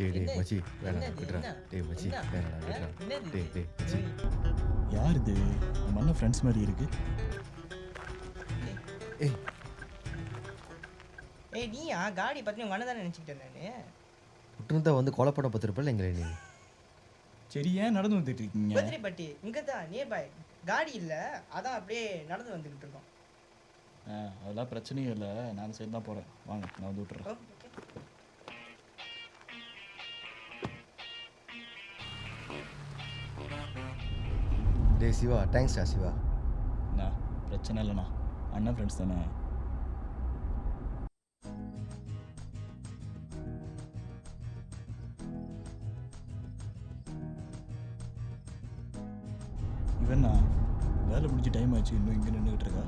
டேய் டேய்? மச்சி வேணாம் விட்றா? டேய் மச்சி? வேணாம்? விட்றா என்னது டேய் இது? டேய் மச்சி யார் இது நம்ம அண்ணன் ஃப்ரெண்ட்ஸ் மாதிரி இருக்கு. ஏய் ஏய் நீயா? காடி பத்தி உங்க அண்ணன் தானே நினைச்சுக்கிட்டேன் நானு விட்டுருந்தா வந்து கொலை பண்ண பத்திருப்பல எங்களை நீ? சரி ஏன் நடந்து வந்துட்டு இருக்கீங்க? பத்திரிப்பட்டி இங்க தான் நியர் பை காடி இல்ல அதான் அப்படியே நடந்து இருக்கோம். ஆ, அதெல்லாம் பிரச்சனையும் இல்லை. நான் சைடு தான் போகிறேன் வாங்க நான் வந்து விட்டுறேன். டேய் சிவா தேங்க்ஸ்டா சிவா. அண்ணா பிரச்சனை இல்லைண்ணா. அண்ணன் ஃப்ரெண்ட்ஸ் தானே? இவண்ணா வேலை முடிஞ்சு டைம் ஆச்சு இன்னும் இங்கே நின்றுக்கிட்டு இருக்கா?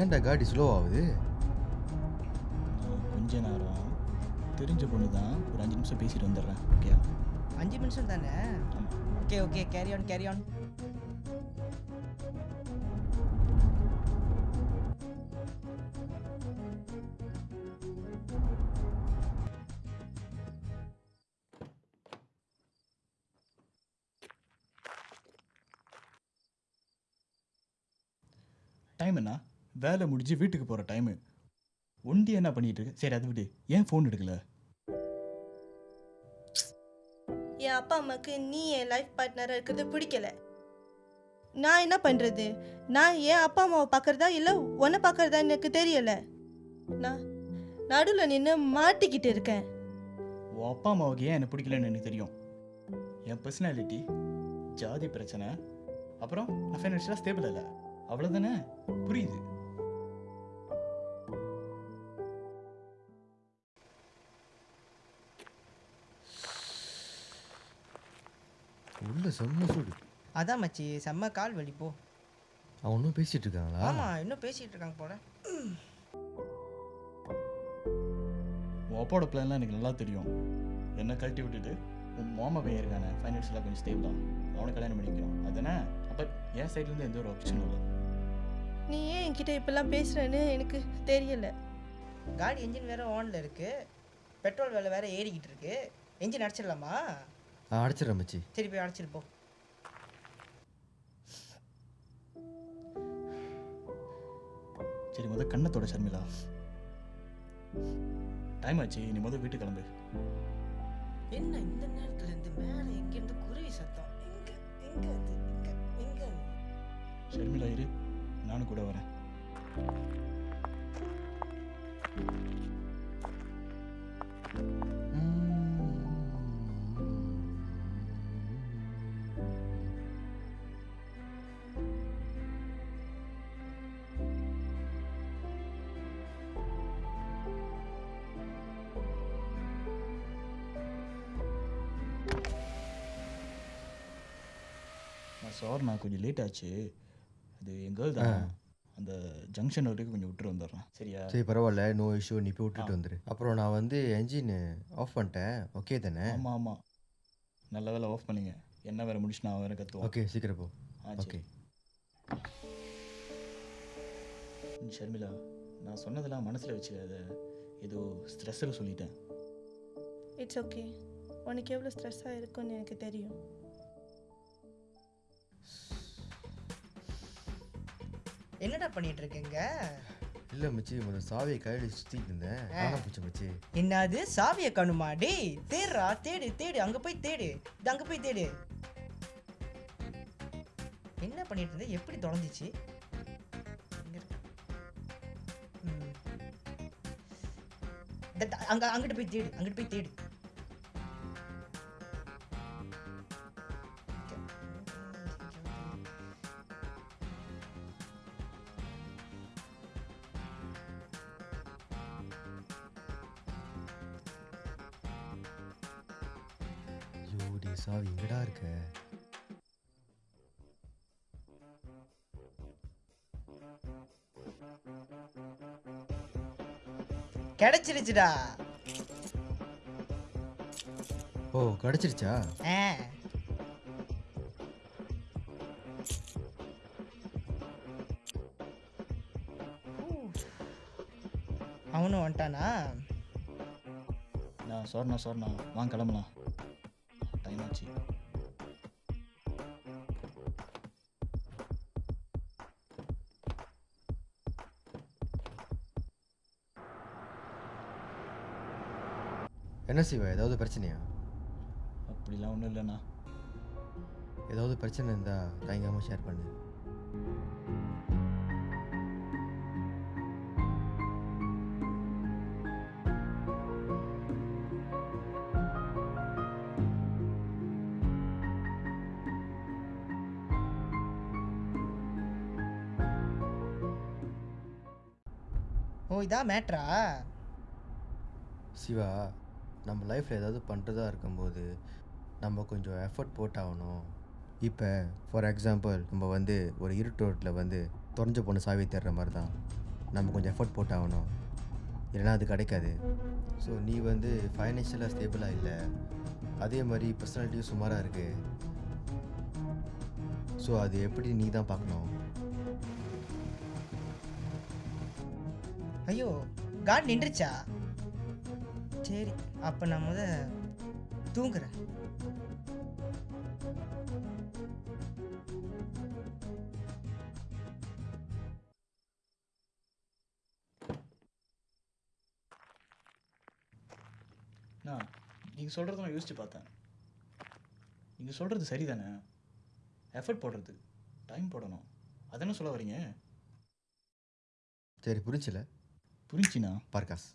ஏன்டா காடி ஸ்லோ ஆகுது? நேரம் தெரிஞ்ச பொண்ணு தான் ஒரு அஞ்சு நிமிஷம் பேசிட்டு வந்துடுறேன். ஓகே அஞ்சு நிமிஷம் தானே? Okay okay carry on carry on time என்ன? வேலை முடிஞ்சு வீட்டுக்கு போகிற டைமு ஒண்டி என்ன பண்ணிட்டு இருக்கு? சரி அதை விடு. ஏன் ஃபோன் எடுக்கல? என் அப்பா அம்மாவுக்கு நீ என் லைஃப் பார்ட்னராக இருக்கிறது பிடிக்கல. நான் என்ன பண்ணுறது நான் என் அப்பா அம்மாவை பார்க்குறதா இல்லை உன்னை பார்க்குறதா எனக்கு தெரியல. நான் நடுவில் நின்று மாட்டிக்கிட்டு இருக்கேன். உன் அப்பா அம்மாவுக்கு ஏன் என்ன பிடிக்கலன்னு எனக்கு தெரியும். என் பர்சனாலிட்டி ஜாதி பிரச்சனை அப்புறம் நான் ஃபைனான்ஷியலாக ஸ்டேபிள் இல்லை. அவ்வளோதானே புரியுது. உள்ள செம்ம சூடு. அதான் மச்சி செம்ம கால் வலி போ. அவன் இன்னும் பேசிட்டு இருக்காங்களா? ஆமா இன்னும் பேசிட்டு இருக்காங்க போல. உன் அப்பாவோட பிளான்லாம் எனக்கு நல்லா தெரியும். என்ன கழட்டி விட்டுட்டு உன் மாமா பையன் இருக்கானே ஃபைனான்ஷியலாக கொஞ்சம் ஸ்டேபிளாக அவனை கல்யாணம் பண்ணிக்கணும் அதுதானே அப்போ என் சைட்லேருந்து எந்த ஒரு ஆப்ஷனும் இல்லை. நீ ஏன் என்கிட்ட இப்பெல்லாம் பேசுகிறேன்னு எனக்கு தெரியல. காடி என்ஜின் வேற ஆன்ல இருக்கு. பெட்ரோல் விலை வேற ஏறிக்கிட்டு இருக்கு. என்ஜின் அடிச்சிடலாமா? அடிச்சிடறேன் மச்சி. சரி போய் அடிச்சிட்டு போ. சரி முத கண்ணத்தோட ஷர்மிளா டைம் ஆச்சு நீ முத வீட்டுக்கு கிளம்பு. என்ன இந்த நேரத்துல இருந்து மேல எங்க இருந்து குருவி சத்தம்? எங்க எங்க அது எங்க எங்க ஷர்மிளா இரு நானும் கூட வரேன். சார் நான் கொஞ்சம் லேட் ஆச்சு. அது என் கேர்ள் தான். அந்த ஜங்ஷன் வரைக்கும் கொஞ்சம் விட்டுட்டு வந்துடுறேன். சரியா? சரி பரவாயில்ல. நோ இஷ்யூ நீ போய் விட்டுட்டு. வந்துரு. அப்புறம் நான் வந்து என்ஜின் ஆஃப் பண்ணிட்டேன். ஓகே தானே? ஆமாம் ஆமாம் நல்ல வேலை ஆஃப் பண்ணுங்க. என்ன வேற முடிச்சு நான் வேற கற்றுவோம் ஓகே சீக்கிரம் போ. ஆ ஓகே ஷர்மிளா நான் சொன்னதெல்லாம் மனசில் வச்சுக்காத. ஏதோ ஸ்ட்ரெஸ்ஸில் சொல்லிட்டேன். இட்ஸ் ஓகே உனக்கு எவ்வளோ ஸ்ட்ரெஸ்ஸாக இருக்கும்னு எனக்கு தெரியும். என்னடா பண்ணிட்டு இருக்கீங்க இல்லை மச்சி முதல் சாவியை கையில் சுற்றிட்டு இருந்தேன். ஆ. காணாம போச்சு மச்சி. என்னது? சாவிய கணுமா? டேய் தேடுறா. தேடு தேடு. அங்க போய் தேடு. இது அங்க போய் தேடு. என்ன பண்ணிட்டு இருந்த எப்படி தொலைஞ்சிச்சு? அங்க அங்கிட்டு போய் தேடு. அங்கிட்டு போய் தேடு. சாவி எங்கடா இருக்க? கிடைச்சிருச்சுடா. ஓ கிடைச்சிருச்சா? அவனும் வந்துட்டானா? நான் சொர்ணா சொர்ணா. வாங்க கிளம்பலாம். என்ன சிவா ஏதாவது பிரச்சனையா? அப்படிலாம் ஒன்றும் இல்லைண்ணா. ஏதாவது பிரச்சனை இருந்தால் தயங்காமல் ஷேர் பண்ணு. ஓ இதான் மேட்ரா சிவா நம்ம லைஃப்பில் ஏதாவது பண்ணுறதா இருக்கும்போது நம்ம கொஞ்சம் எஃபர்ட் போட்டாகணும். இப்போ ஃபார் எக்ஸாம்பிள் நம்ம வந்து ஒரு இருட்டு ரோட்டில் வந்து தொலைஞ்ச பொண்ணு சாவி தேடுற மாதிரி தான் நம்ம கொஞ்சம் எஃபர்ட் போட்டாகணும். இல்லைன்னா அது கிடைக்காது. ஸோ நீ வந்து ஃபைனான்ஷியலாக ஸ்டேபிளாக இல்லை. அதே மாதிரி பர்சனாலிட்டியும் சுமாராக இருக்குது ஸோ அது எப்படி நீ தான் பார்க்கணும்? ஐயோ காட் நின்றுச்சா? சரி. அப்போ நான் முத தூங்குறேன். நான் நீங்கள் சொல்கிறத நான் யோசிச்சு பார்த்தேன். நீங்கள் சொல்கிறது சரிதானே? எஃபர்ட் போடுறது டைம் போடணும். அதானே சொல்ல வரீங்க? சரி புரிஞ்சில? புரிஞ்சுண்ணா பார்க்காஸ்